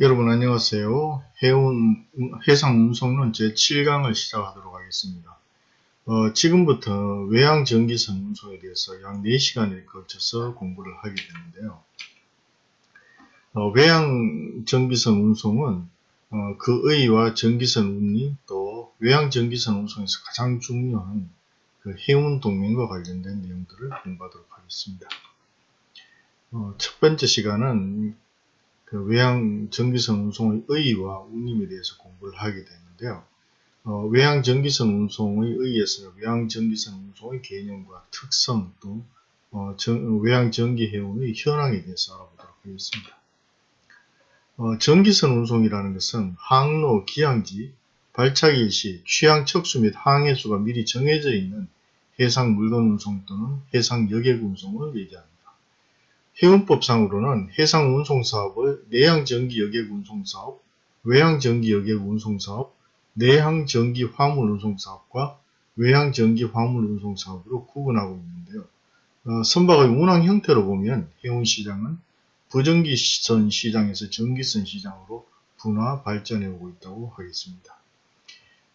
여러분 안녕하세요. 해운, 해상 운송론 제7강을 시작하도록 하겠습니다. 어, 지금부터 외항 전기선 운송에 대해서 약 4시간에 걸쳐서 공부를 하게 되는데요. 어, 외항 전기선 운송은 어, 그 의와 전기선 운임 또 외항 전기선 운송에서 가장 중요한 그 해운 동맹과 관련된 내용들을 공부하도록 하겠습니다. 어, 첫 번째 시간은 그 외항 전기선 운송의 의의와 운임에 대해서 공부를 하게 되는데요. 어, 외항 전기선 운송의 의의에서는 외항 전기선 운송의 개념과 특성 또 어, 정, 외항 전기 해운의 현황에 대해서 알아보도록 하겠습니다. 어, 전기선 운송이라는 것은 항로, 기항지, 발착 일시, 취항 척수 및 항해수가 미리 정해져 있는 해상 물건 운송 또는 해상 여객 운송을 얘기합니다. 해운법상으로는 해상운송사업을 내항전기여객운송사업, 외항전기여객운송사업, 내항전기화물운송사업과 외항전기화물운송사업으로 구분하고 있는데요. 어, 선박의 운항 형태로 보면 해운시장은 부전기선 시장에서 전기선 시장으로 분화 발전해 오고 있다고 하겠습니다.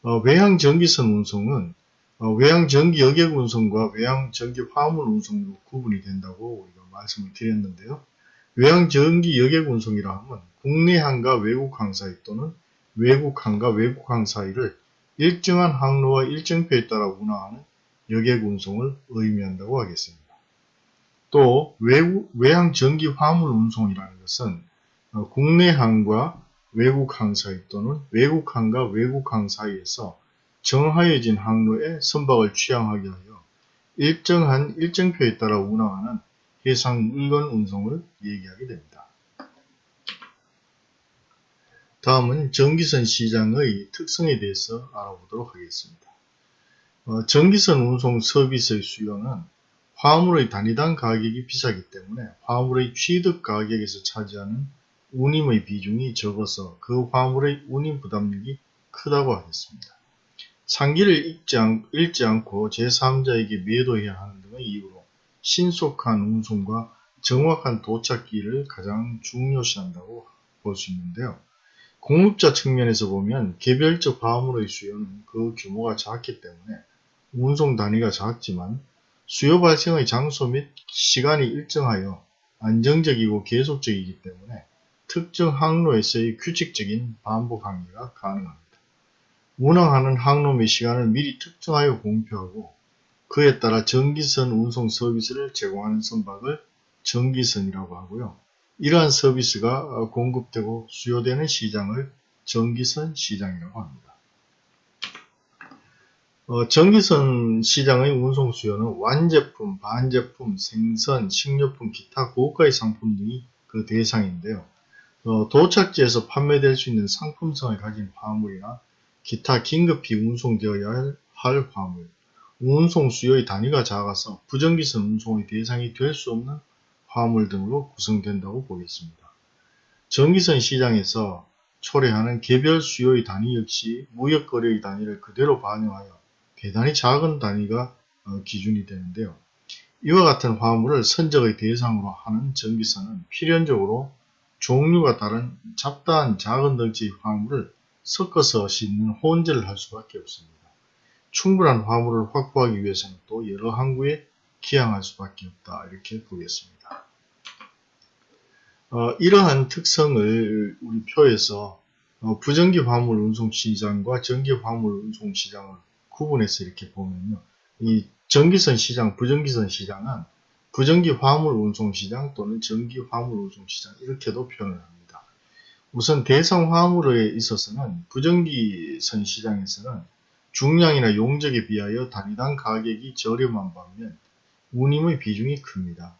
어, 외항전기선 운송은 어, 외항전기 여객운송과 외항전기 화물운송으로 구분이 된다고 우리가 말씀을 드렸는데요. 외항 전기 여객 운송이라 하면 국내 항과 외국 항 사이 또는 외국 항과 외국 항 사이를 일정한 항로와 일정표에 따라 운항하는 여객 운송을 의미한다고 하겠습니다. 또 외국, 외항 전기 화물 운송이라는 것은 어, 국내 항과 외국 항 사이 또는 외국 항과 외국 항 사이에서 정하여진 항로에 선박을 취항하게 하여 일정한 일정표에 따라 운항하는 해상 물건 운송을 얘기하게 됩니다. 다음은 전기선 시장의 특성에 대해서 알아보도록 하겠습니다. 어, 전기선 운송 서비스의 수요는 화물의 단위당 가격이 비싸기 때문에 화물의 취득 가격에서 차지하는 운임의 비중이 적어서 그 화물의 운임 부담력이 크다고 하겠습니다. 상기를 읽지, 않, 않고 제3자에게 매도해야 하는 등의 이유로 신속한 운송과 정확한 도착기를 가장 중요시한다고 볼 수 있는데요. 공급자 측면에서 보면 개별적 화물의 수요는 그 규모가 작기 때문에 운송 단위가 작지만 수요 발생의 장소 및 시간이 일정하여 안정적이고 계속적이기 때문에 특정 항로에서의 규칙적인 반복 항해가 가능합니다. 운항하는 항로 및 시간을 미리 특정하여 공표하고 그에 따라 전기선 운송 서비스를 제공하는 선박을 전기선이라고 하고요. 이러한 서비스가 어, 공급되고 수요되는 시장을 전기선 시장이라고 합니다. 어, 전기선 시장의 운송 수요는 완제품, 반제품, 생선, 식료품, 기타 고가의 상품 등이 그 대상인데요. 어, 도착지에서 판매될 수 있는 상품성을 가진 화물이나 기타 긴급히 운송되어야 할 화물, 운송 수요의 단위가 작아서 부정기선 운송의 대상이 될 수 없는 화물 등으로 구성된다고 보겠습니다. 전기선 시장에서 초래하는 개별 수요의 단위 역시 무역거래의 단위를 그대로 반영하여 대단히 작은 단위가 어, 기준이 되는데요. 이와 같은 화물을 선적의 대상으로 하는 전기선은 필연적으로 종류가 다른 잡다한 작은 덩치의 화물을 섞어서 싣는 혼재를 할 수밖에 없습니다. 충분한 화물을 확보하기 위해서는 또 여러 항구에 기항할 수밖에 없다 이렇게 보겠습니다. 어, 이러한 특성을 우리 표에서 어, 부전기 화물 운송 시장과 전기 화물 운송 시장을 구분해서 이렇게 보면요. 이 전기선 시장, 부전기선 시장은 부전기 화물 운송 시장 또는 전기 화물 운송 시장 이렇게도 표현을 합니다. 우선 대상 화물에 있어서는 부전기선 시장에서는 중량이나 용적에 비하여 단위당 가격이 저렴한 반면 운임의 비중이 큽니다.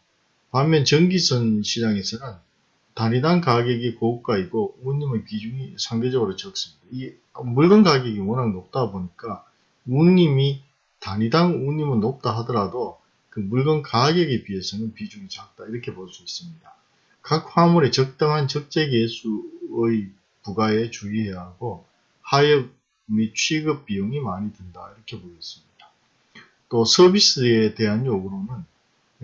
반면 전기선 시장에서는 단위당 가격이 고가이고 운임의 비중이 상대적으로 적습니다. 이 물건 가격이 워낙 높다 보니까 운임이 단위당 운임은 높다 하더라도 그 물건 가격에 비해서는 비중이 작다 이렇게 볼 수 있습니다. 각 화물의 적당한 적재 계수의 부가에 주의해야 하고 하역 및 취급 비용이 많이 든다 이렇게 보겠습니다. 또 서비스에 대한 요구로는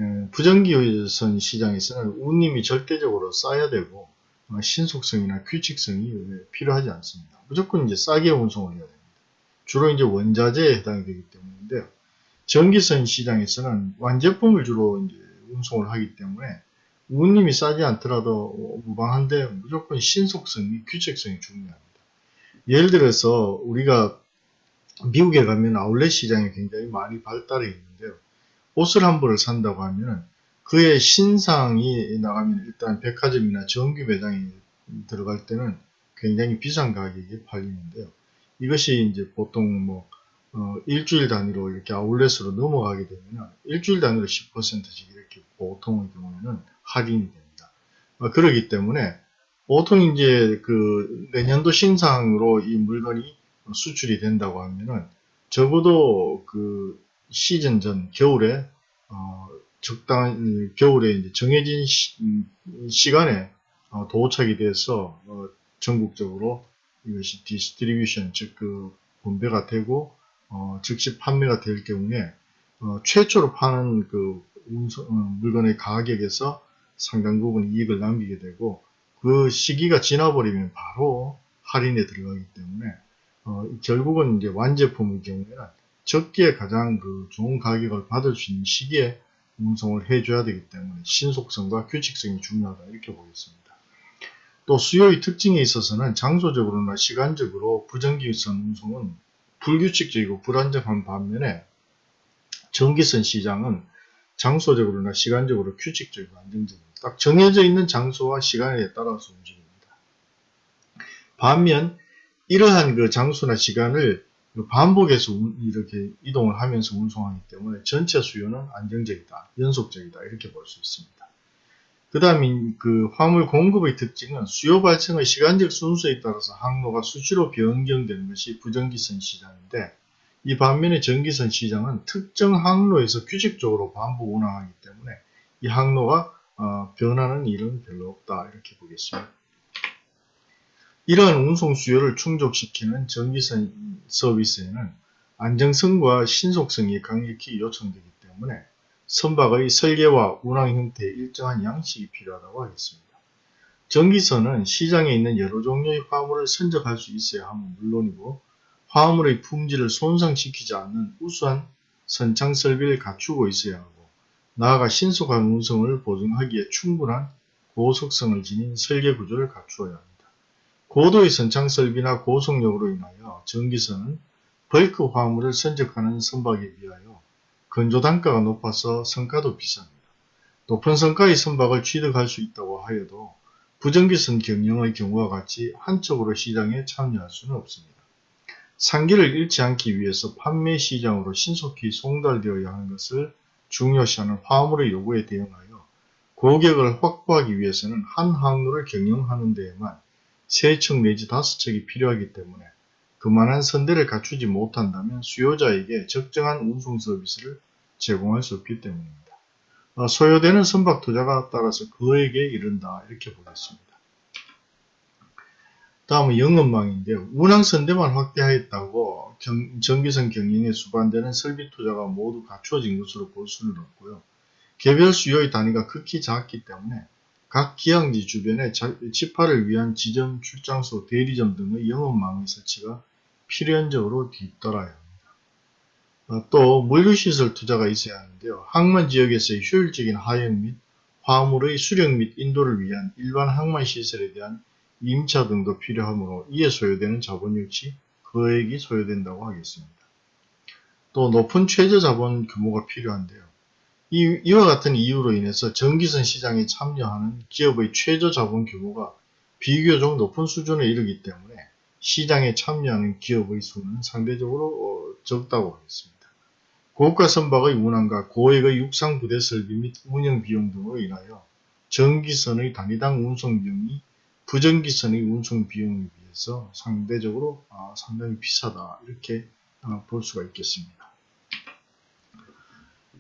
예, 부정기선 시장에서는 운임이 절대적으로 싸야 되고 어, 신속성이나 규칙성이 필요하지 않습니다. 무조건 이제 싸게 운송을 해야 됩니다. 주로 이제 원자재에 해당이 되기 때문인데요. 전기선 시장에서는 완제품을 주로 이제 운송을 하기 때문에 운임이 싸지 않더라도 무방한데 무조건 신속성이 규칙성이 중요합니다. 예를 들어서 우리가 미국에 가면 아울렛 시장이 굉장히 많이 발달해 있는데요. 옷을 한 벌을 산다고 하면 그의 신상이 나가면 일단 백화점이나 정규 매장에 들어갈 때는 굉장히 비싼 가격에 팔리는데요. 이것이 이제 보통 뭐 어, 일주일 단위로 이렇게 아울렛으로 넘어가게 되면 일주일 단위로 10%씩 이렇게 보통의 경우에는 할인이 됩니다. 어, 그러기 때문에 보통 이제 그 내년도 신상으로 이 물건이 수출이 된다고 하면은 적어도 그 시즌 전 겨울에 어, 적당한 겨울에 이제 정해진 시, 간에 어, 도착이 돼서 어, 전국적으로 이것이 distribution 즉 그 분배가 되고 어, 즉시 판매가 될 경우에 어, 최초로 파는 그 운송, 어, 물건의 가격에서 상당 부분 이익을 남기게 되고 그 시기가 지나버리면 바로 할인에 들어가기 때문에 어, 결국은 이제 완제품의 경우에는 적기에 가장 그 좋은 가격을 받을 수 있는 시기에 운송을 해줘야 되기 때문에 신속성과 규칙성이 중요하다 이렇게 보겠습니다. 또 수요의 특징에 있어서는 장소적으로나 시간적으로 부정기선 운송은 불규칙적이고 불안정한 반면에 전기선 시장은 장소적으로나 시간적으로 규칙적이고 안정적입니다. 딱 정해져 있는 장소와 시간에 따라서 움직입니다. 반면 이러한 그 장소나 시간을 반복해서 이렇게 이동을 하면서 운송하기 때문에 전체 수요는 안정적이다, 연속적이다 이렇게 볼 수 있습니다. 그 다음에 그 화물 공급의 특징은 수요 발생의 시간적 순서에 따라서 항로가 수시로 변경되는 것이 부정기선 시장인데 이 반면에 전기선 시장은 특정 항로에서 규칙적으로 반복 운항하기 때문에 이 항로가 어, 변하는 일은 별로 없다 이렇게 보겠습니다. 이러한 운송 수요를 충족시키는 전기선 서비스에는 안정성과 신속성이 강력히 요청되기 때문에 선박의 설계와 운항 형태에 일정한 양식이 필요하다고 하겠습니다. 전기선은 시장에 있는 여러 종류의 화물을 선적할 수 있어야 함은 물론이고 화물의 품질을 손상시키지 않는 우수한 선창 설비를 갖추고 있어야 하고 나아가 신속한 운송을 보증하기에 충분한 고속성을 지닌 설계 구조를 갖추어야 합니다. 고도의 선창 설비나 고속력으로 인하여 전기선은 벌크 화물을 선적하는 선박에 비하여 건조 단가가 높아서 성가도 비쌉니다. 높은 성가의 선박을 취득할 수 있다고 하여도 부정기선 경영의 경우와 같이 한쪽으로 시장에 참여할 수는 없습니다. 상기를 잃지 않기 위해서 판매 시장으로 신속히 송달되어야 하는 것을 중요시하는 화물의 요구에 대응하여 고객을 확보하기 위해서는 한 항로를 경영하는 데에만 3척 내지 5척이 필요하기 때문에 그만한 선대를 갖추지 못한다면 수요자에게 적정한 운송 서비스를 제공할 수 없기 때문입니다. 어, 소요되는 선박 투자가 따라서 그에게 이른다 이렇게 보겠습니다. 다음은 영업망인데요. 운항선대만 확대하였다고 경, 전기선 경영에 수반되는 설비 투자가 모두 갖추어진 것으로 볼 수는 없고요. 개별 수요의 단위가 극히 작기 때문에 각 기항지 주변에 집화를 위한 지점, 출장소, 대리점 등의 영업망의 설치가 필연적으로 뒤따라야 합니다. 어, 또 물류시설 투자가 있어야 하는데요. 항만 지역에서의 효율적인 하역 및 화물의 수령 및 인도를 위한 일반 항만 시설에 대한 임차 등도 필요하므로 이에 소요되는 자본 역시 거액이 소요된다고 하겠습니다. 또 높은 최저 자본 규모가 필요한데요. 이, 이와 같은 이유로 인해서 전기선 시장에 참여하는 기업의 최저 자본 규모가 비교적 높은 수준에 이르기 때문에 시장에 참여하는 기업의 수는 상대적으로 어, 적다고 하겠습니다. 고가 선박의 운항과 고액의 육상 부대 설비 및 운영 비용 등으로 인하여 전기선의 단위당 운송 비용이 부전기선의 운송 비용에 비해서 상대적으로 아, 상당히 비싸다 이렇게 아, 볼 수가 있겠습니다.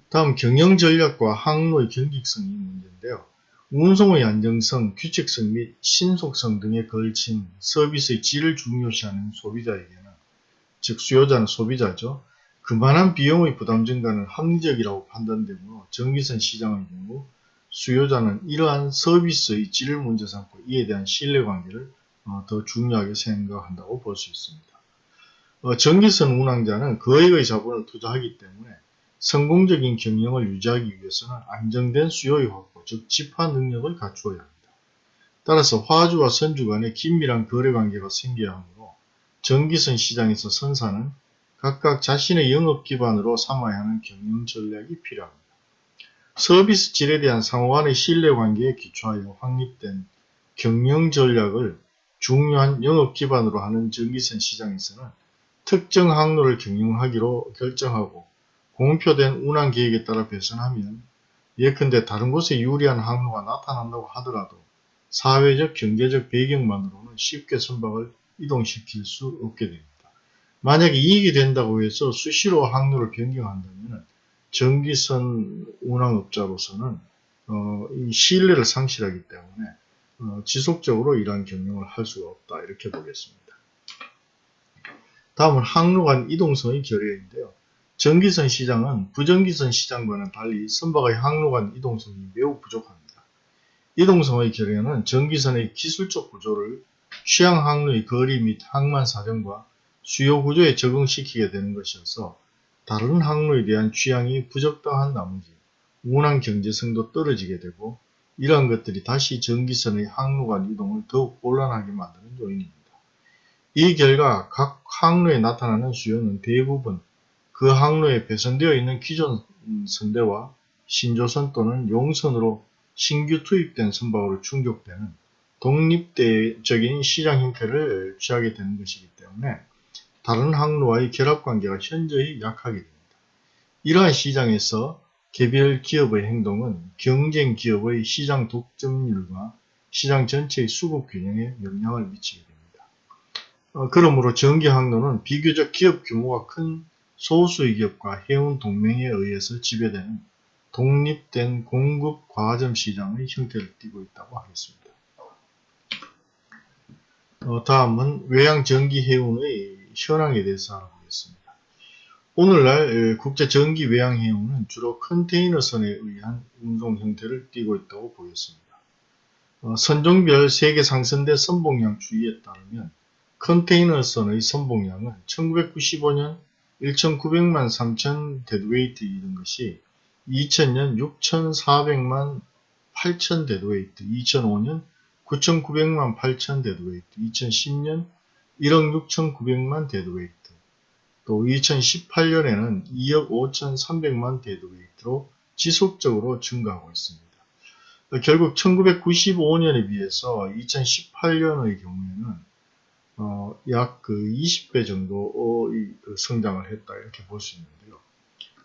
다음 경영 전략과 항로의 경직성이 문제인데요. 운송의 안정성, 규칙성 및 신속성 등에 걸친 서비스의 질을 중요시하는 소비자에게는 즉 수요자는 소비자죠. 그만한 비용의 부담 증가는 합리적이라고 판단되므로 전기선 시장의 경우 수요자는 이러한 서비스의 질을 문제 삼고 이에 대한 신뢰관계를 어, 더 중요하게 생각한다고 볼 수 있습니다. 어, 전기선 운항자는 거액의 자본을 투자하기 때문에 성공적인 경영을 유지하기 위해서는 안정된 수요의 확보, 즉 집화 능력을 갖추어야 합니다. 따라서 화주와 선주 간의 긴밀한 거래관계가 생겨야 하므로 전기선 시장에서 선사는 각각 자신의 영업 기반으로 삼아야 하는 경영 전략이 필요합니다. 서비스 질에 대한 상호간의 신뢰관계에 기초하여 확립된 경영 전략을 중요한 영업 기반으로 하는 전기선 시장에서는 특정 항로를 경영하기로 결정하고 공표된 운항 계획에 따라 배선하면 예컨대 다른 곳에 유리한 항로가 나타난다고 하더라도 사회적 경제적 배경만으로는 쉽게 선박을 이동시킬 수 없게 됩니다. 만약에 이익이 된다고 해서 수시로 항로를 변경한다면 전기선 운항업자로서는 어, 이 신뢰를 상실하기 때문에 어, 지속적으로 이러한 경영을 할 수가 없다 이렇게 보겠습니다. 다음은 항로 간 이동성의 결여인데요. 전기선 시장은 부전기선 시장과는 달리 선박의 항로 간 이동성이 매우 부족합니다. 이동성의 결여는 전기선의 기술적 구조를 취향 항로의 거리 및 항만 사정과 수요 구조에 적응시키게 되는 것이어서 다른 항로에 대한 취향이 부적당한 나머지 운항 경제성도 떨어지게 되고 이러한 것들이 다시 전기선의 항로 간 이동을 더욱 곤란하게 만드는 요인입니다. 이 결과 각 항로에 나타나는 수요는 대부분 그 항로에 배선되어 있는 기존 선대와 신조선 또는 용선으로 신규 투입된 선박으로 충족되는 독립적인 시장 형태를 취하게 되는 것이기 때문에 다른 항로와의 결합관계가 현저히 약하게 됩니다. 이러한 시장에서 개별 기업의 행동은 경쟁 기업의 시장 독점률과 시장 전체의 수급 균형에 영향을 미치게 됩니다. 어, 그러므로 전기 항로는 비교적 기업 규모가 큰 소수의 기업과 해운 동맹에 의해서 지배되는 독립된 공급 과점 시장의 형태를 띠고 있다고 하겠습니다. 어, 다음은 외항 정기 해운의 현황에 대해서 알아보겠습니다. 오늘날 국제 정기 외항해운은 주로 컨테이너선에 의한 운송 형태를 띠고 있다고 보였습니다. 어, 선종별 세계 상선대 선복량 추이에 따르면 컨테이너선의 선복량은 1995년 1,900만 3천 deadweight 이던 것이 2000년 6,400만 8천 deadweight, 2005년 9,900만 8천 deadweight, 2010년 1억 6,900만 deadweight, 또 2018년에는 2억 5,300만 deadweight로 지속적으로 증가하고 있습니다. 결국 1995년에 비해서 2018년의 경우에는 어, 약 그 20배 정도 그 성장을 했다 이렇게 볼 수 있는데요.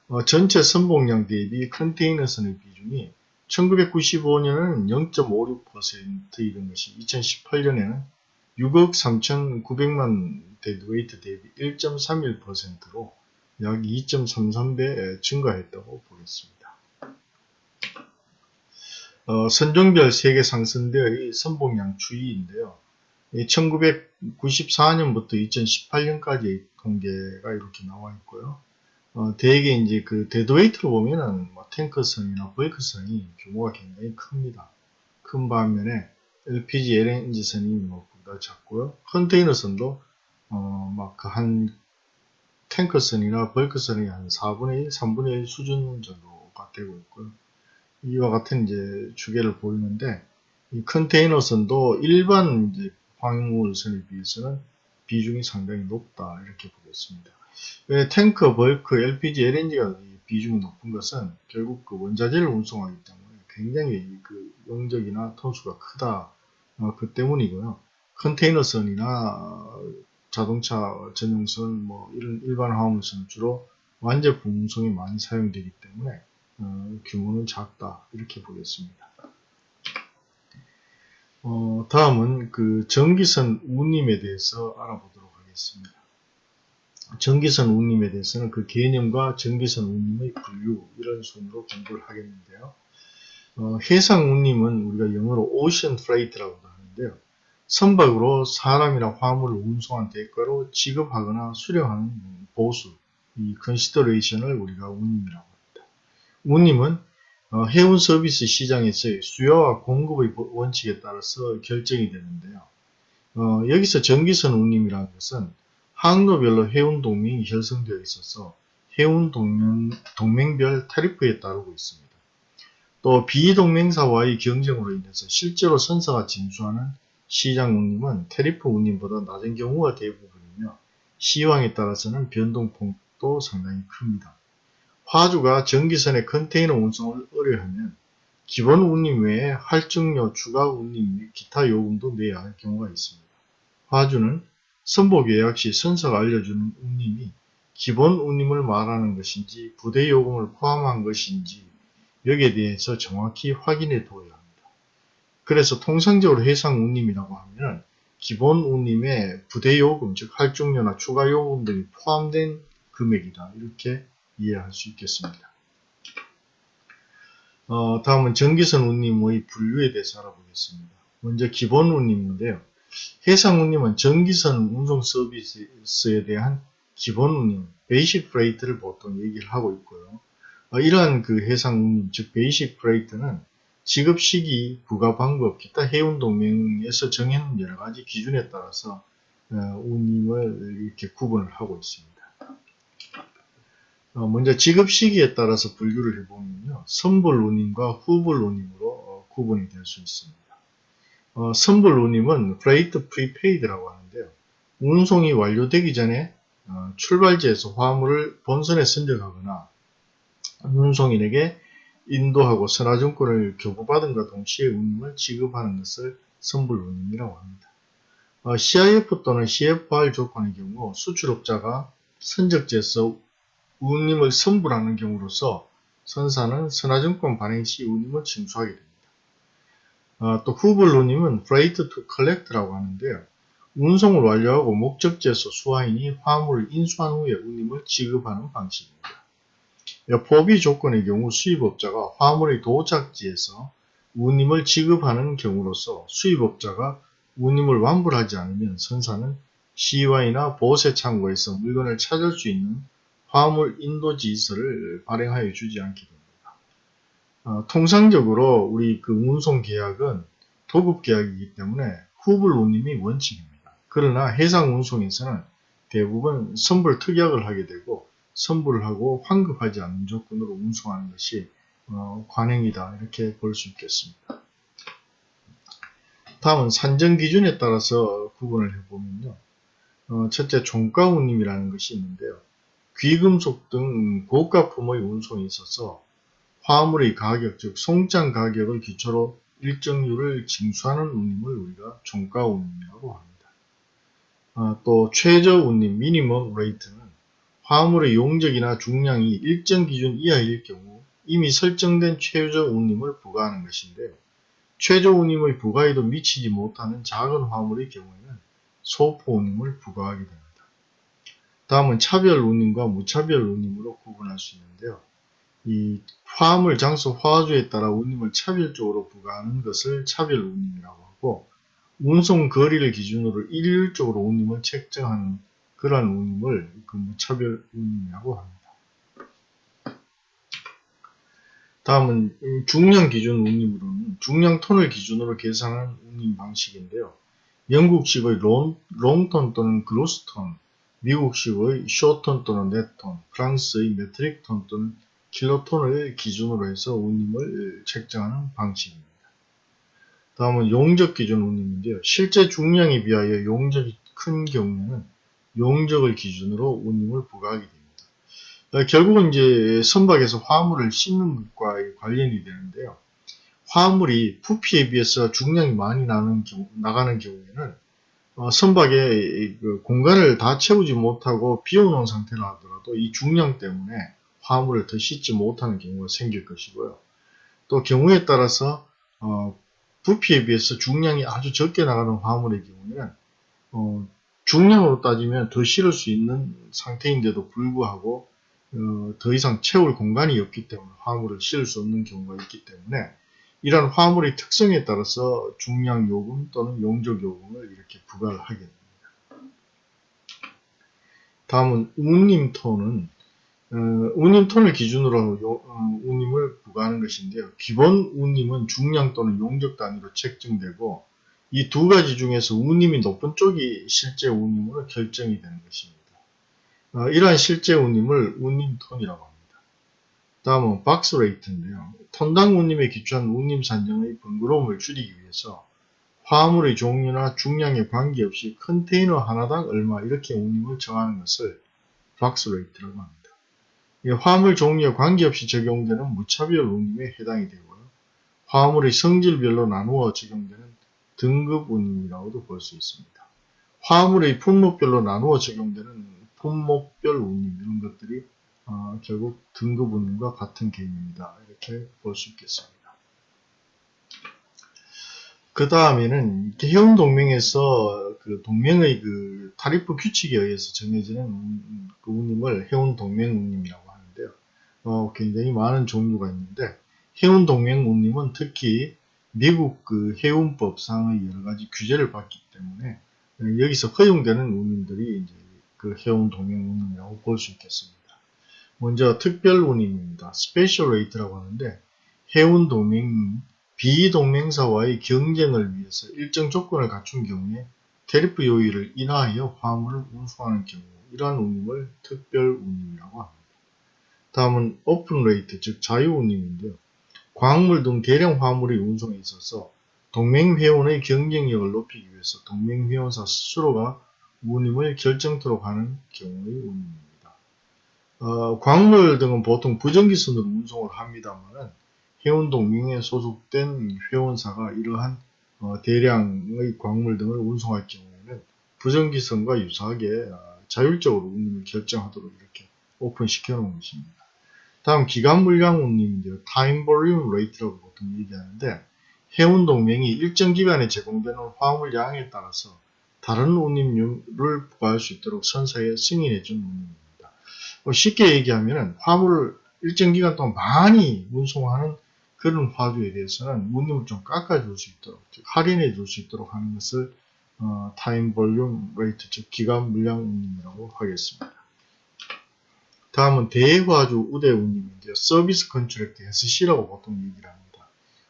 어, 전체 선복량 대비 컨테이너선의 비중이 1995년에는 0.56%이던 것이 2018년에는 6억 3,900만 deadweight 대비 1.31%로 약 2.33배 증가했다고 보겠습니다. 어, 선종별 세계 상선대의 선복량 추이인데요. 1994년부터 2018년까지 통계가 이렇게 나와 있고요. 어, 대개 이제 그 deadweight로 보면은 뭐 탱커선이나 벌크선이 규모가 굉장히 큽니다. 큰 반면에 LPG, LNG선이 뭐 작고요. 컨테이너선도 어, 막한 탱커선이나 벌크선이 한 4분의 1, 3분의 1 수준 정도가 되고 있고요. 이와 같은 이제 추계를 보이는데 이 컨테이너선도 일반 이제 화물선에 비해서는 비중이 상당히 높다 이렇게 보겠습니다. 왜 탱커, 벌크, LPG, LNG가 비중이 높은 것은 결국 그 원자재를 운송하기 때문에 굉장히 그 용적이나 톤수가 크다 어, 그 때문이고요. 컨테이너선이나 자동차 전용선, 뭐 이런 일반 화물선은 주로 완제품 운송이 많이 사용되기 때문에 어, 규모는 작다 이렇게 보겠습니다. 어, 다음은 그 정기선 운임에 대해서 알아보도록 하겠습니다. 정기선 운임에 대해서는 그 개념과 정기선 운임의 분류 이런 순으로 공부를 하겠는데요. 어, 해상 운임은 우리가 영어로 freight라고 하는데요. 선박으로 사람이나 화물을 운송한 대가로 지급하거나 수령하는 보수, 이 consideration을 우리가 운임이라고 합니다. 운임은 어, 해운 서비스 시장에서의 수요와 공급의 원칙에 따라서 결정이 되는데요. 어, 여기서 전기선 운임이라는 것은 항로별로 해운 동맹이 형성되어 있어서 해운 동맹, 동맹별 타리프에 따르고 있습니다. 또 비동맹사와의 경쟁으로 인해서 실제로 선사가 징수하는 시장 운임은 테리프 운임보다 낮은 경우가 대부분이며 시황에 따라서는 변동폭도 상당히 큽니다. 화주가 전기선의 컨테이너 운송을 의뢰하면 기본 운임 외에 할증료, 추가 운임 및 기타 요금도 내야 할 경우가 있습니다. 화주는 선보계약 시 선사가 알려주는 운임이 기본 운임을 말하는 것인지 부대 요금을 포함한 것인지 여기에 대해서 정확히 확인해 두어야 합니다. 그래서 통상적으로 해상 운임이라고 하면 기본 운임에 부대 요금, 즉 할증료나 추가 요금 등이 포함된 금액이다. 이렇게 이해할 수 있겠습니다. 어, 다음은 정기선 운임의 분류에 대해서 알아보겠습니다. 먼저 기본 운임인데요. 해상 운임은 정기선 운송 서비스에 대한 기본 운임, basic freight를 보통 얘기를 하고 있고요. 어, 이러한 그 해상 운임, 즉 basic freight는 지급 시기, 부가 방법, 기타 해운 동맹에서 정해놓은 여러 가지 기준에 따라서 어, 운임을 이렇게 구분을 하고 있습니다. 어, 먼저 지급 시기에 따라서 분류를 해보면요. 선불 운임과 후불 운임으로 어, 구분이 될 수 있습니다. 어, 선불 운임은 freight prepaid라고 하는데요. 운송이 완료되기 전에 어, 출발지에서 화물을 본선에 선적하거나 운송인에게 인도하고 선화증권을 교부받음과 동시에 운임을 지급하는 것을 선불 운임이라고 합니다. 어, CIF 또는 CFR 조건의 경우 수출업자가 선적지에서 운임을 선불하는 경우로서 선사는 선화증권 발행 시 운임을 징수하게 됩니다. 어, 또 후불 운임은 freight to collect라고 하는데요. 운송을 완료하고 목적지에서 수화인이 화물을 인수한 후에 운임을 지급하는 방식입니다. 포비 조건의 경우 수입업자가 화물의 도착지에서 운임을 지급하는 경우로서 수입업자가 운임을 완불하지 않으면 선사는 시와이나 보세 창고에서 물건을 찾을 수 있는 화물 인도 지서를 발행하여 주지 않게 됩니다. 어, 통상적으로 우리 그 운송 계약은 도급 계약이기 때문에 후불 운임이 원칙입니다. 그러나 해상 운송에서는 대부분 선불 특약을 하게 되고 선불을 하고 환급하지 않는 조건으로 운송하는 것이 어, 관행이다 이렇게 볼 수 있겠습니다. 다음은 산정 기준에 따라서 구분을 해보면요. 어, 첫째 종가 운임이라는 것이 있는데요. 귀금속 등 고가품의 운송에 있어서 화물의 가격, 즉 송장 가격을 기초로 일정률을 징수하는 운임을 우리가 종가 운임이라고 합니다. 아, 또 최저 운임, minimum rate는 화물의 용적이나 중량이 일정 기준 이하일 경우 이미 설정된 최저 운임을 부과하는 것인데요. 최저 운임의 부과에도 미치지 못하는 작은 화물의 경우에는 소포 운임을 부과하게 됩니다. 다음은 차별 운임과 무차별 운임으로 구분할 수 있는데요. 이 화물 장소 화주에 따라 운임을 차별적으로 부과하는 것을 차별 운임이라고 하고 운송 거리를 기준으로 일률적으로 운임을 책정하는 그러한 운임을 그 무차별 운임이라고 합니다. 다음은 중량 기준 운임으로는 중량 톤을 기준으로 계산하는 운임 방식인데요. 영국식의 long, long ton 또는 gross ton, 미국식의 short ton 또는 net ton, 프랑스의 metric ton 또는 kilo ton을 기준으로 해서 운임을 책정하는 방식입니다. 다음은 용적 기준 운임인데요. 실제 중량에 비하여 용적이 큰 경우에는 용적을 기준으로 운임을 부과하게 됩니다. 어, 결국은 이제 선박에서 화물을 싣는 것과 관련이 되는데요. 화물이 부피에 비해서 중량이 많이 나는 경우, 나가는 경우에는 어, 선박에 그 공간을 다 채우지 못하고 비워놓은 상태라 하더라도 이 중량 때문에 화물을 더 싣지 못하는 경우가 생길 것이고요. 또 경우에 따라서 어, 부피에 비해서 중량이 아주 적게 나가는 화물의 경우에는 어, 중량으로 따지면 더 실을 수 있는 상태인데도 불구하고 어, 더 이상 채울 공간이 없기 때문에 화물을 실을 수 없는 경우가 있기 때문에 이러한 화물의 특성에 따라서 중량 요금 또는 용적 요금을 이렇게 부과를 하게 됩니다. 다음은 운임톤은 어, 운임톤을 기준으로 요- 어, 운임을 부과하는 것인데요. 기본 운임은 중량 또는 용적 단위로 책정되고 이 두 가지 중에서 운임이 높은 쪽이 실제 운임으로 결정이 되는 것입니다. 어, 이러한 실제 운임을 운임톤이라고 합니다. 다음은 box rate인데요. 톤당 운임에 기초한 운임 산정의 번거로움을 줄이기 위해서 화물의 종류나 중량에 관계없이 컨테이너 하나당 얼마 이렇게 운임을 정하는 것을 box rate라고 합니다. 이 화물 종류에 관계없이 적용되는 무차별 운임에 해당이 되고요. 화물의 성질별로 나누어 적용되는 등급 운임이라고도 볼 수 있습니다. 화물의 품목별로 나누어 적용되는 품목별 운임 이런 것들이 어, 결국 등급 운임과 같은 개념이다 이렇게 볼 수 있겠습니다. 그 다음에는 해운 동맹에서 그 동맹의 그 타리프 규칙에 의해서 정해지는 운- 그 운임을 해운 동맹 운임이라고 하는데요. 어, 굉장히 많은 종류가 있는데 해운 동맹 운임은 특히 미국 그 해운법상의 여러 가지 규제를 받기 때문에 어, 여기서 허용되는 운임들이 이제 그 해운 동맹 운임이라고 볼 수 있겠습니다. 먼저 특별 운임입니다. special rate라고 하는데 해운 동맹 비동맹사와의 경쟁을 위해서 일정 조건을 갖춘 경우에 tariff 요율을 인하여 화물을 운송하는 경우 이러한 운임을 특별 운임이라고 합니다. 다음은 open rate 즉 자유 운임인데요. 광물 등 대량 화물의 운송에 있어서 동맹 회원의 경쟁력을 높이기 위해서 동맹 회원사 스스로가 운임을 결정토록 하는 경우의 운임입니다. 어, 광물 등은 보통 부정기선으로 운송을 합니다만은 해운 동맹에 소속된 회원사가 이러한 어, 대량의 광물 등을 운송할 경우에는 부정기선과 유사하게 어, 자율적으로 운임을 결정하도록 이렇게 open시켜 놓은 것입니다. 다음 기간 물량 운임인데요. time volume rate라고 보통 얘기하는데 해운 동맹이 일정 기간에 제공되는 화물 양에 따라서 다른 운임률을 부과할 수 있도록 선사에 승인해 준 운임입니다. 뭐 쉽게 얘기하면 화물을 일정 기간 동안 많이 운송하는 그런 화주에 대해서는 운임을 좀 깎아줄 수 있도록, 즉 할인해 줄 수 있도록 하는 것을 어, time volume rate, 즉 기간 물량 운임이라고 하겠습니다. 다음은 대화주 우대 운임인데요. service contract SC라고 보통 얘기를 합니다.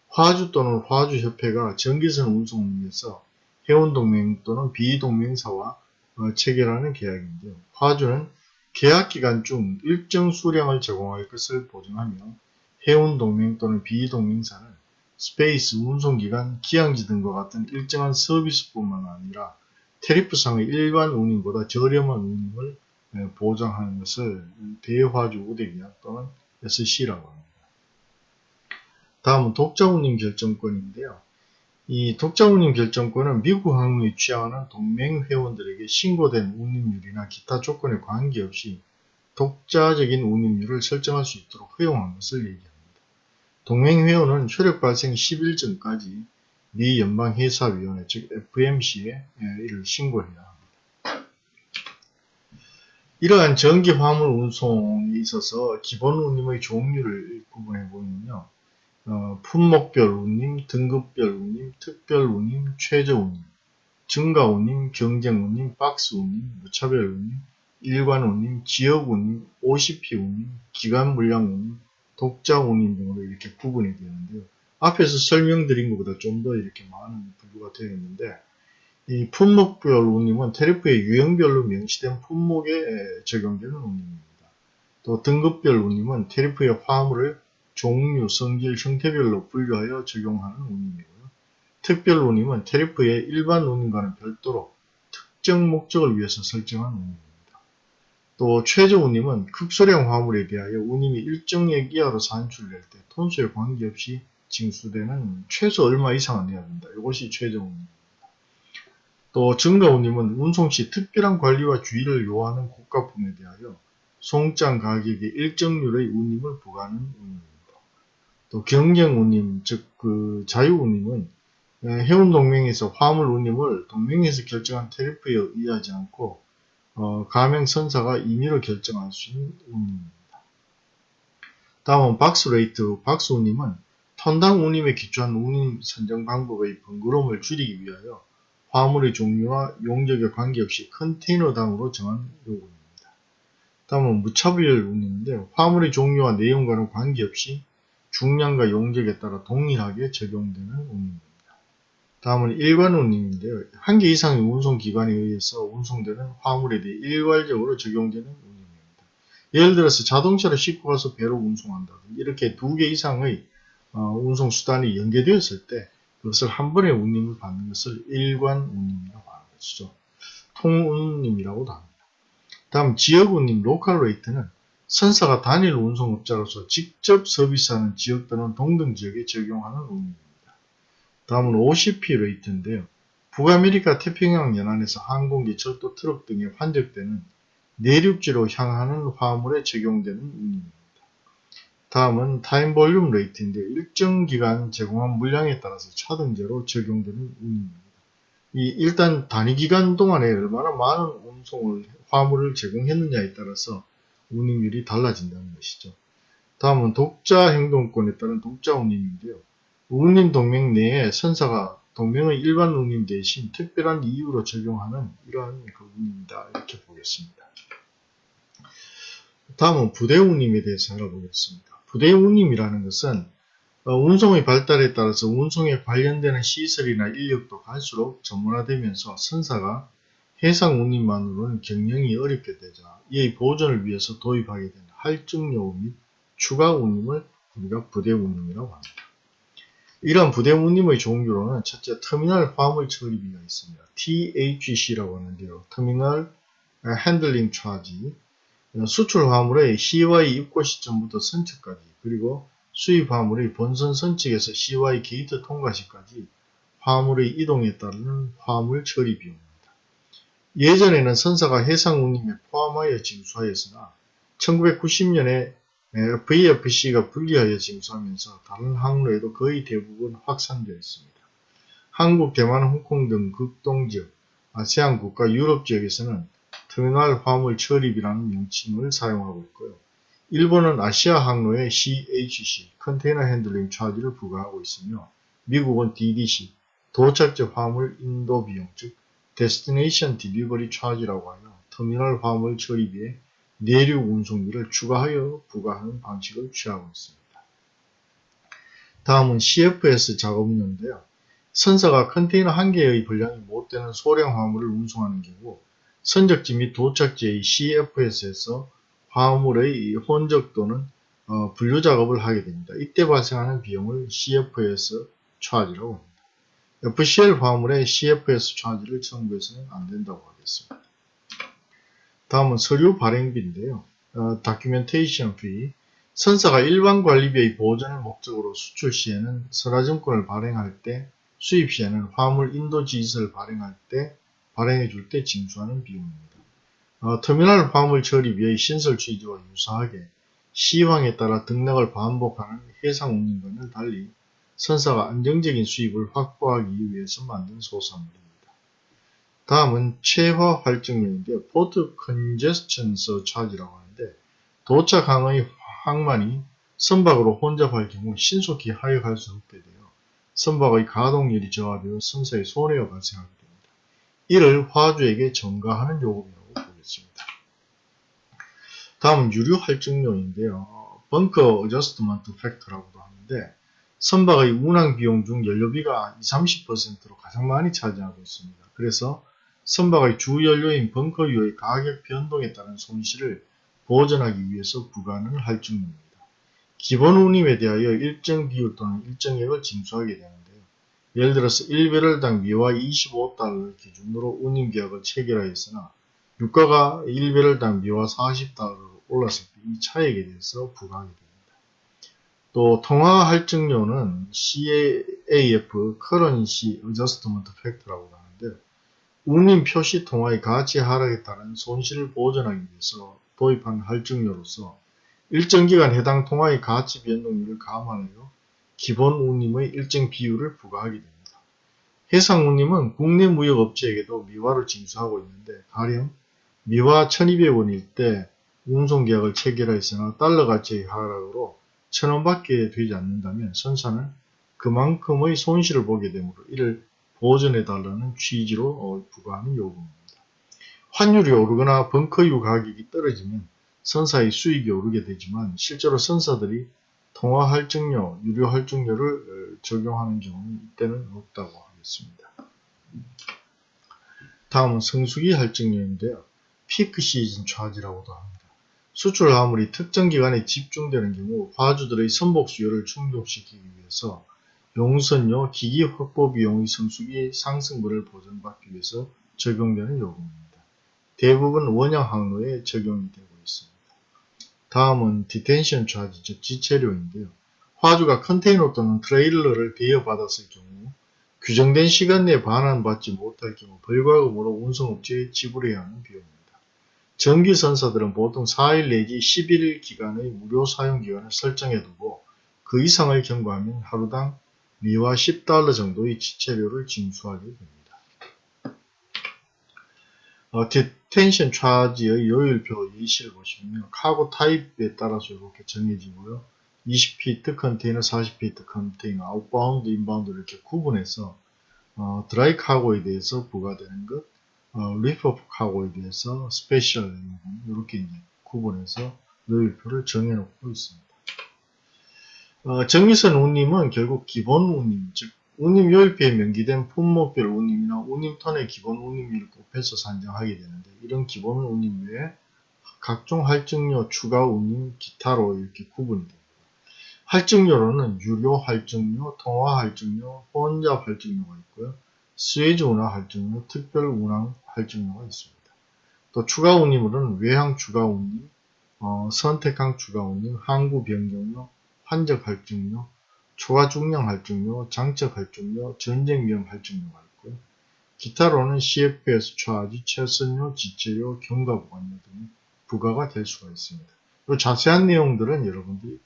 화주 또는 화주협회가 정기선 운송을 위해서 해운동맹 또는 비동맹사와 어, 체결하는 계약인데요. 화주는 계약 기간 중 일정 수량을 제공할 것을 보증하며 해운동맹 또는 비동맹사는 space, 운송기간, 기항지 등과 같은 일정한 서비스뿐만 아니라 tariff상의 일반 운임보다 저렴한 운임을 에, 보장하는 것을 대화주 우대계약 또는 SC라고 합니다. 다음은 독자운임 결정권인데요. 이 독자운임 결정권은 미국 항로에 취항하는 동맹 회원들에게 신고된 운임률이나 기타 조건에 관계없이 독자적인 운임률을 설정할 수 있도록 허용한 것을 얘기합니다. 동맹 회원은 효력 발생 10일 전까지 미 연방회사위원회 즉 FMC에 이를 신고해야. 이러한 전기 화물 운송에 있어서 기본 운임의 종류를 구분해 보면요. 어, 품목별 운임, 등급별 운임, 특별 운임, 최저 운임, 증가 운임, 경쟁 운임, 박스 운임, 무차별 운임, 일관 운임, 지역 운임, OCP 운임, 기간 물량 운임, 독자 운임 등으로 이렇게 구분이 되는데요. 앞에서 설명드린 것보다 좀 더 이렇게 많은 분류가 되어 있는데 이 품목별 운임은 테리프의 유형별로 명시된 품목에 적용되는 운임입니다. 또 등급별 운임은 테리프의 화물을 종류, 성질, 형태별로 분류하여 적용하는 운임이고요. 특별 운임은 테리프의 일반 운임과는 별도로 특정 목적을 위해서 설정한 운임입니다. 또 최저 운임은 극소량 화물에 대하여 운임이 일정액 이하로 산출될 때 톤수에 관계없이 징수되는 최소 얼마 이상은 내야 된다. 이것이 최저 운임입니다. 또 증가 운임은 운송 시 특별한 관리와 주의를 요하는 고가품에 대하여 송장 가격의 일정률의 운임을 부과하는 운임입니다. 또 경쟁 운임, 즉 그 자유 운임은 해운 동맹에서 화물 운임을 동맹에서 결정한 테리프에 의하지 않고 어, 가맹 선사가 임의로 결정할 수 있는 운임입니다. 다음은 box rate, 박스 운임은 톤당 운임에 기초한 운임 산정 방법의 번거로움을 줄이기 위하여 화물의 종류와 용적에 관계없이 컨테이너당으로 정한 요금입니다. 다음은 무차별 운임인데 화물의 종류와 내용과는 관계없이 중량과 용적에 따라 동일하게 적용되는 운임입니다. 다음은 일관 운임인데요. 한 개 이상의 운송기관에 의해서 운송되는 화물에 대해 일괄적으로 적용되는 운임입니다. 예를 들어서 자동차를 싣고 가서 배로 운송한다든지 이렇게 두 개 이상의 어, 운송수단이 연계되었을 때 그것을 한 번에 운임을 받는 것을 일관 운임이라고 하는 것이죠. 통운임이라고도 합니다. 다음 지역운임 local rate는 선사가 단일 운송업자로서 직접 서비스하는 지역 또는 동등 지역에 적용하는 운임입니다. 다음은 OCP rate인데요. 북아메리카 태평양 연안에서 항공기, 철도, 트럭 등에 환적되는 내륙지로 향하는 화물에 적용되는 운임입니다. 다음은 time volume rate인데 일정 기간 제공한 물량에 따라서 차등제로 적용되는 운임입니다. 이 일단 단위 기간 동안에 얼마나 많은 운송을 화물을 제공했느냐에 따라서 운임률이 달라진다는 것이죠. 다음은 독자 행동권에 따른 독자 운임인데요. 운임 동맹 내에 선사가 동맹의 일반 운임 대신 특별한 이유로 적용하는 이러한 그 운임이다 이렇게 보겠습니다. 다음은 부대 운임에 대해서 알아보겠습니다. 부대 운임이라는 것은 어, 운송의 발달에 따라서 운송에 관련되는 시설이나 인력도 갈수록 전문화되면서 선사가 해상 운임만으로는 경영이 어렵게 되자 이의 보존을 위해서 도입하게 된 할증요우 및 추가 운임을 우리가 부대 운임이라고 합니다. 이러한 부대 운임의 종류로는 첫째 터미널 화물 처리비가 있습니다. THC라고 하는데요. terminal handling charge 수출 화물의 CY 입고 시점부터 선측까지 그리고 수입 화물의 본선 선측에서 CY 게이트 통과 시까지 화물의 이동에 따르는 화물 처리 비용입니다. 예전에는 선사가 해상 운임에 포함하여 징수하였으나 1990년에 FEFC가 분리하여 징수하면서 다른 항로에도 거의 대부분 확산되어 있습니다. 한국, 대만, 홍콩 등 극동지역, 아세안 국가, 유럽 지역에서는 터미널 화물 처리비라는 명칭을 사용하고 있고요. 일본은 아시아 항로에 CHC, container handling charge를 부과하고 있으며 미국은 DDC, 도착지 화물 인도 비용, 즉 destination delivery charge라고 하여 터미널 화물 처리비에 내륙 운송비를 추가하여 부과하는 방식을 취하고 있습니다. 다음은 CFS 작업료인데요. 선사가 컨테이너 한 개의 분량이 못 되는 소량 화물을 운송하는 경우 선적지 및 도착지의 CFS에서 화물의 혼적 또는 어, 분류 작업을 하게 됩니다. 이때 발생하는 비용을 CFS 차지라고 합니다. FCL 화물의 CFS 차지를 청구해서는 안 된다고 하겠습니다. 다음은 서류 발행비인데요. 어, documentation fee 선사가 일반 관리비의 보전을 목적으로 수출 시에는 선하증권을 발행할 때 수입 시에는 화물 인도 지시서를 발행할 때 발행해 줄 때 징수하는 비용입니다. 어, 터미널 화물 처리비의 신설 취지와 유사하게 시황에 따라 등락을 반복하는 해상 운임과는 달리 선사가 안정적인 수입을 확보하기 위해서 만든 소산물입니다. 다음은 체화 할증료인데 port congestion surcharge라고 하는데 도착 항의 항만이 선박으로 혼잡할 경우 신속히 하역할 수 없게 되어 선박의 가동률이 저하되어 선사의 손해가 발생하게 됩니다. 이를 화주에게 전가하는 요금이라고 보겠습니다. 다음은 유류 할증료인데요. bunker adjustment factor라고도 하는데 선박의 운항 비용 중 연료비가 20, 30%로 가장 많이 차지하고 있습니다. 그래서 선박의 주 연료인 벙커유의 가격 변동에 따른 손실을 보전하기 위해서 부과하는 할증료입니다. 기본 운임에 대하여 일정 비율 또는 일정액을 징수하게 되는데요. 예를 들어서 1배럴당 미화 25달러를 기준으로 운임계약을 체결하였으나 유가가 1배럴당 미화 40달러로 올랐을 때 이 차액에 대해서 부과하게 됩니다. 또 통화 할증료는 CAF Currency Adjustment Factor라고 하는데 운임 표시 통화의 가치 하락에 따른 손실을 보전하기 위해서 도입한 할증료로서 일정 기간 해당 통화의 가치 변동률을 감안하여 기본 운임의 일정 비율을 부과하게 됩니다. 해상 운임은 국내 무역업체에게도 미화를 징수하고 있는데 가령 미화 1200원일 때 운송계약을 체결하였으나 달러 가치의 하락으로 천원밖에 되지 않는다면 선사는 그만큼의 손실을 보게 되므로 이를 보전해달라는 취지로 어, 부과하는 요금입니다. 환율이 오르거나 벙커유 가격이 떨어지면 선사의 수익이 오르게 되지만 실제로 선사들이 통화 할증료, 유료 할증료를 어, 적용하는 경우는 이때는 없다고 하겠습니다. 다음은 성수기 할증료인데요. 피크 시즌 차지라고도 합니다. 수출 화물이 특정 기간에 집중되는 경우 화주들의 선복 수요를 충족시키기 위해서 용선료, 기기 확보 비용의 성수기 상승분을 보전받기 위해서 적용되는 요금입니다. 대부분 원양 항로에 적용이 되고. 다음은 detention charge, 즉 지체료인데요. 화주가 컨테이너 또는 트레일러를 대여받았을 경우 규정된 시간 내에 반환받지 못할 경우 벌과금으로 운송업체에 지불해야 하는 비용입니다. 정기선사들은 보통 4일 내지 10일 기간의 무료 사용기간을 설정해두고 그 이상을 경과하면 하루당 미화 10달러 정도의 지체료를 징수하게 됩니다. 어, detention charge의 요율표 예시를 보시면 cargo type에 따라서 이렇게 정해지고요. 20피트 컨테이너, 40피트 컨테이너, outbound, inbound 이렇게 구분해서 어, dry cargo에 대해서 부과되는 것, 어, 리프 카고에 대해서 special 이렇게 이제 구분해서 요율표를 정해놓고 있습니다. 어, 정기선 운임은 결국 기본 운임, 즉 운임 요율표에 명기된 품목별 운임이나 운임톤의 기본 운임률을 곱해서 산정하게 되는데 이런 기본 운임 외에 각종 할증료, 추가 운임, 기타로 이렇게 구분이 됩니다. 할증료로는 유류 할증료, 통화 할증료, 혼잡 할증료가 있고요. 수에즈 운항 할증료, 특별 운항 할증료가 있습니다. 또 추가 운임으로는 외항 추가 운임, 어, 선택항 추가 운임, 항구 변경료, 환적 할증료, 초과 중량 할증료, 장적 할증료, 전쟁 위험 할증료가 있고요. 기타로는 CFS 차지, 최선료, 지체료, 경과보관료 등이 부과가 될 수가 있습니다. 이 자세한 내용들은 여러분들이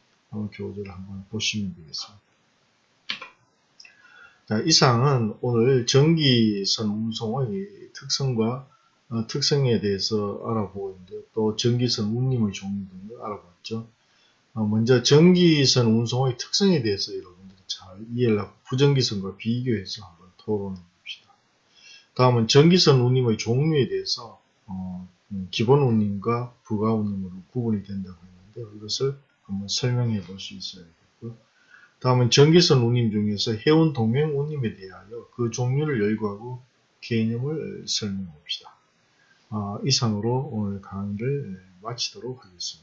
교재를 한번 보시면 되겠습니다. 자, 이상은 오늘 전기선 운송의 특성과 어, 특성에 대해서 알아보고 있는데요. 또 전기선 운임의 종류 등을 알아봤죠. 어, 먼저 전기선 운송의 특성에 대해서 여러분들이 잘 이해를 하고 부전기선과 비교해서 한번 토론해 봅시다. 다음은 전기선 운임의 종류에 대해서 어, 음, 기본 운임과 부가 운임으로 구분이 된다고 했는데 이것을 한번 설명해 볼 수 있어야겠고요. 다음은 전기선 운임 중에서 해운 동행 운임에 대하여 그 종류를 열거하고 개념을 설명해 봅시다. 아, 이상으로 오늘 강의를 마치도록 하겠습니다.